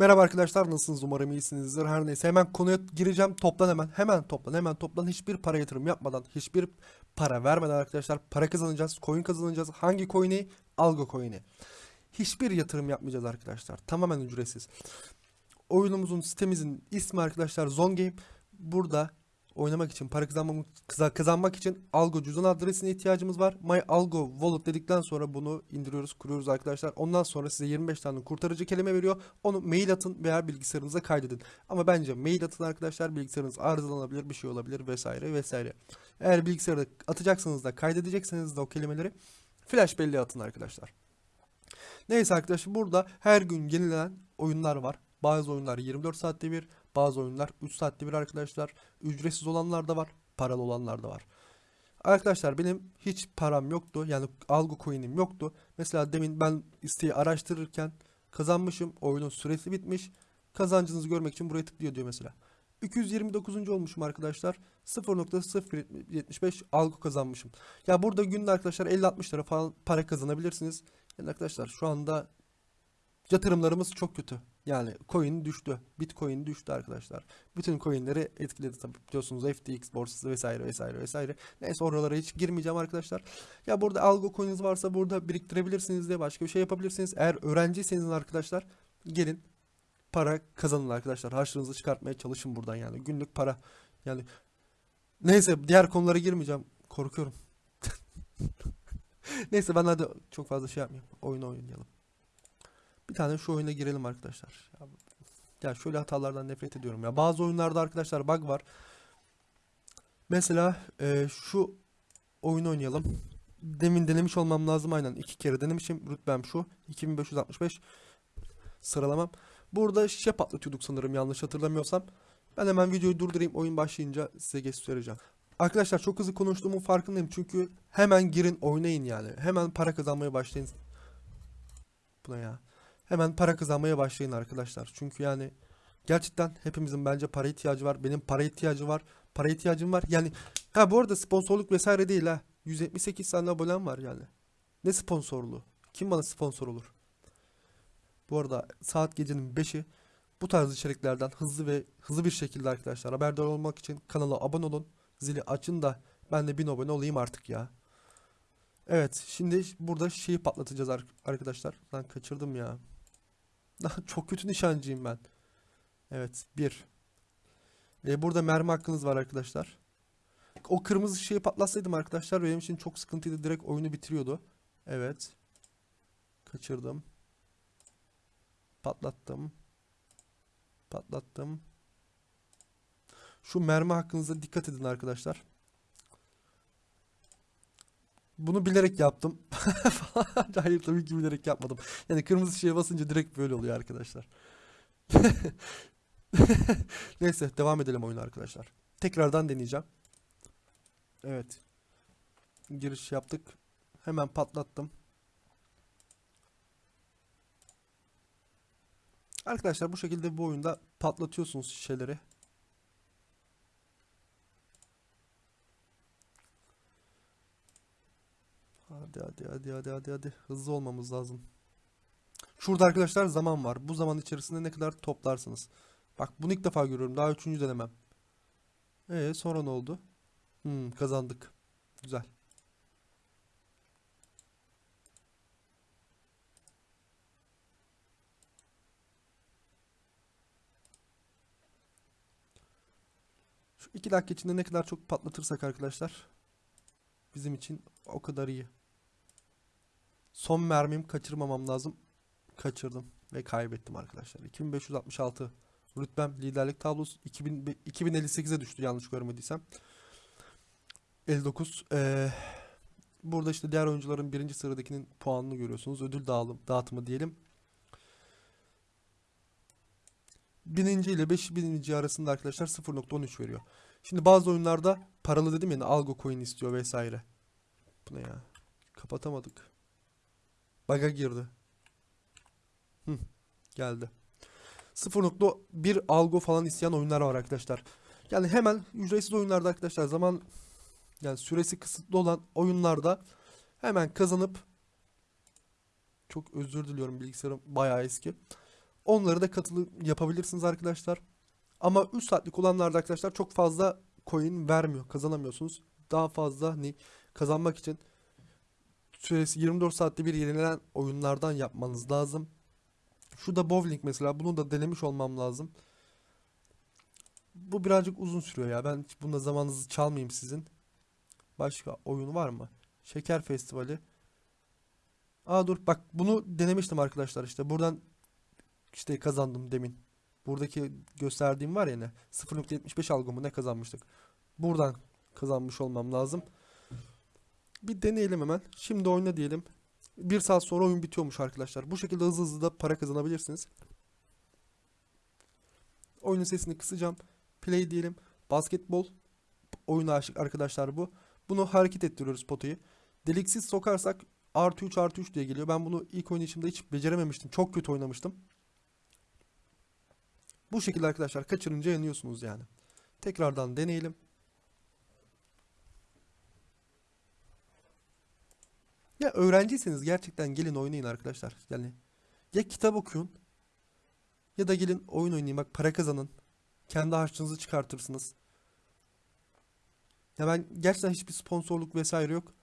Merhaba arkadaşlar nasılsınız? Umarım iyisinizdir. Her neyse hemen konuya gireceğim. Toplan hemen hemen toplan hemen toplan. Hiçbir para yatırım yapmadan hiçbir para vermeden arkadaşlar para kazanacağız coin kazanacağız. Hangi coin'i? Algo coin'i. Hiçbir yatırım yapmayacağız arkadaşlar. Tamamen ücretsiz. Oyunumuzun sitemizin ismi arkadaşlar Zone burada oynamak için para kazanmak, kazanmak için Algo cüzdan adresine ihtiyacımız var. My Algo Wallet dedikten sonra bunu indiriyoruz, kuruyoruz arkadaşlar. Ondan sonra size 25 tane kurtarıcı kelime veriyor. Onu mail atın veya bilgisayarınıza kaydedin. Ama bence mail atın arkadaşlar. Bilgisayarınız arızalanabilir, bir şey olabilir vesaire vesaire. Eğer bilgisayarda atacaksanız da kaydedecekseniz de o kelimeleri flash belleğe atın arkadaşlar. Neyse arkadaşlar burada her gün yenilenen oyunlar var. Bazı oyunlar 24 saatte bir, bazı oyunlar 3 saatte bir arkadaşlar. Ücretsiz olanlar da var, paralı olanlar da var. Arkadaşlar benim hiç param yoktu. Yani algo coin'im yoktu. Mesela demin ben isteği araştırırken kazanmışım. Oyunun süresi bitmiş. Kazancınızı görmek için buraya tıklıyor diyor mesela. 229. olmuşum arkadaşlar. 0.075 algo kazanmışım. Ya burada günde arkadaşlar 50-60 lira falan para kazanabilirsiniz. Yani arkadaşlar şu anda yatırımlarımız çok kötü. Yani coin düştü. Bitcoin düştü arkadaşlar. Bütün coinleri etkiledi tabii. Biliyorsunuz FTX borsası vesaire vesaire vesaire. Neyse oralara hiç girmeyeceğim arkadaşlar. Ya burada algo coin'iniz varsa burada biriktirebilirsiniz diye başka bir şey yapabilirsiniz. Eğer öğrenciyseniz arkadaşlar gelin para kazanın arkadaşlar. Harçlığınızı çıkartmaya çalışın buradan yani. Günlük para. Yani neyse diğer konulara girmeyeceğim. Korkuyorum. Neyse ben hadi çok fazla şey yapmayayım. Oyun oynayalım. Bir tane şu oyuna girelim arkadaşlar. Ya, şöyle hatalardan nefret ediyorum ya. Bazı oyunlarda arkadaşlar bug var. Mesela e, şu oyunu oynayalım. Demin denemiş olmam lazım aynen. iki kere denemişim. Rütbem şu. 2565 sıralamam. Burada şişe patlatıyorduk sanırım yanlış hatırlamıyorsam. Ben hemen videoyu durdurayım. Oyun başlayınca size göstereceğim. Arkadaşlar çok hızlı konuştuğumun farkındayım. Çünkü hemen girin oynayın yani. Hemen para kazanmaya başlayın. Buna ya. Hemen para kazanmaya başlayın arkadaşlar. Çünkü yani gerçekten hepimizin bence para ihtiyacı var. Benim para ihtiyacı var. Para ihtiyacım var. Yani ha bu arada sponsorluk vesaire değil ha. 178 tane abonem var yani. Ne sponsorluğu? Kim bana sponsor olur? Bu arada saat gecenin 5'i bu tarz içeriklerden hızlı ve hızlı bir şekilde arkadaşlar haberdar olmak için kanala abone olun. Zili açın da ben de 1000 abone olayım artık ya. Evet şimdi burada şeyi patlatacağız ar- arkadaşlar. Lan kaçırdım ya. Çok kötü nişancıyım ben. Evet bir. E, burada mermi hakkınız var arkadaşlar. O kırmızı şeyi patlatsaydım arkadaşlar benim için çok sıkıntıydı. Direkt oyunu bitiriyordu. Evet. Kaçırdım. Patlattım. Patlattım. Şu mermi hakkınıza dikkat edin arkadaşlar. Bunu bilerek yaptım. Hayır tabii ki bilerek yapmadım. Yani kırmızı şeye basınca direkt böyle oluyor arkadaşlar. Neyse devam edelim oyuna arkadaşlar. Tekrardan deneyeceğim. Evet. Giriş yaptık. Hemen patlattım. Arkadaşlar bu şekilde bu oyunda patlatıyorsunuz şişeleri. Hadi hadi hadi hadi hadi hadi hızlı olmamız lazım. Şurada arkadaşlar zaman var. Bu zaman içerisinde ne kadar toplarsınız. Bak bunu ilk defa görüyorum. Daha üçüncü denemem. Ee sonra ne oldu? Hmm, kazandık. Güzel. Şu iki dakika içinde ne kadar çok patlatırsak arkadaşlar bizim için o kadar iyi. Son mermim kaçırmamam lazım. Kaçırdım ve kaybettim arkadaşlar. 2566 rütbem liderlik tablosu 2000, 2058'e düştü yanlış görmediysem. 59 ee, burada işte diğer oyuncuların birinci sıradakinin puanını görüyorsunuz. Ödül dağılım, dağıtımı diyelim. Bininci ile 5000. arasında arkadaşlar 0.13 veriyor. Şimdi bazı oyunlarda paralı dedim ya algo coin istiyor vesaire. Bu ne ya? Kapatamadık. Bug'a girdi. Hı, geldi. 0.1 algo falan isteyen oyunlar var arkadaşlar. Yani hemen ücretsiz oyunlarda arkadaşlar zaman yani süresi kısıtlı olan oyunlarda hemen kazanıp çok özür diliyorum bilgisayarım bayağı eski. Onları da katılı yapabilirsiniz arkadaşlar. Ama 3 saatlik olanlarda arkadaşlar çok fazla coin vermiyor. Kazanamıyorsunuz. Daha fazla hani kazanmak için süresi 24 saatte bir yenilenen oyunlardan yapmanız lazım. Şu da bowling mesela. Bunu da denemiş olmam lazım. Bu birazcık uzun sürüyor ya. Ben bunda zamanınızı çalmayayım sizin. Başka oyun var mı? Şeker Festivali. Aa dur bak bunu denemiştim arkadaşlar işte. Buradan işte kazandım demin. Buradaki gösterdiğim var ya ne? 0.75 algı mı ne kazanmıştık? Buradan kazanmış olmam lazım. Bir deneyelim hemen. Şimdi oyna diyelim. Bir saat sonra oyun bitiyormuş arkadaşlar. Bu şekilde hızlı hızlı da para kazanabilirsiniz. Oyunun sesini kısacağım. Play diyelim. Basketbol oyuna aşık arkadaşlar bu. Bunu hareket ettiriyoruz potayı. Deliksiz sokarsak artı 3 artı 3 diye geliyor. Ben bunu ilk oynayışımda hiç becerememiştim. Çok kötü oynamıştım. Bu şekilde arkadaşlar kaçırınca yanıyorsunuz yani. Tekrardan deneyelim. Ya öğrenciyseniz gerçekten gelin oynayın arkadaşlar. Yani ya kitap okuyun ya da gelin oyun oynayın. Bak para kazanın. Kendi harçlığınızı çıkartırsınız. Ya ben gerçekten hiçbir sponsorluk vesaire yok.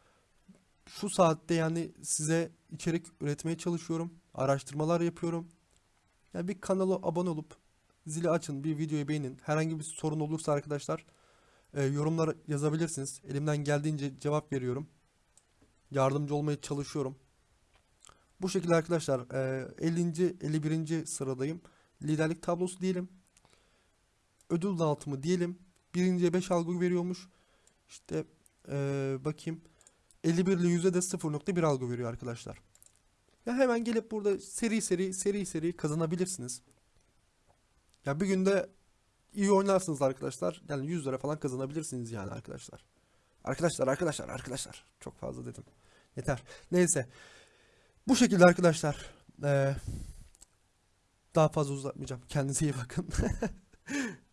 Şu saatte yani size içerik üretmeye çalışıyorum. Araştırmalar yapıyorum. Yani bir kanala abone olup zili açın, bir videoyu beğenin. Herhangi bir sorun olursa arkadaşlar e, yorumlara yazabilirsiniz. Elimden geldiğince cevap veriyorum. Yardımcı olmaya çalışıyorum. Bu şekilde arkadaşlar e, 50. 51. sıradayım. Liderlik tablosu diyelim. Ödül dağıtımı diyelim. Birinciye 5 algı veriyormuş. İşte e, bakayım. 51 ile 100'e de 0.1 algı veriyor arkadaşlar. Ya hemen gelip burada seri seri seri seri kazanabilirsiniz. Ya bir günde iyi oynarsınız arkadaşlar. Yani 100 lira falan kazanabilirsiniz yani arkadaşlar. Arkadaşlar arkadaşlar arkadaşlar. Çok fazla dedim. Yeter. Neyse. Bu şekilde arkadaşlar. Ee, daha fazla uzatmayacağım. Kendinize iyi bakın.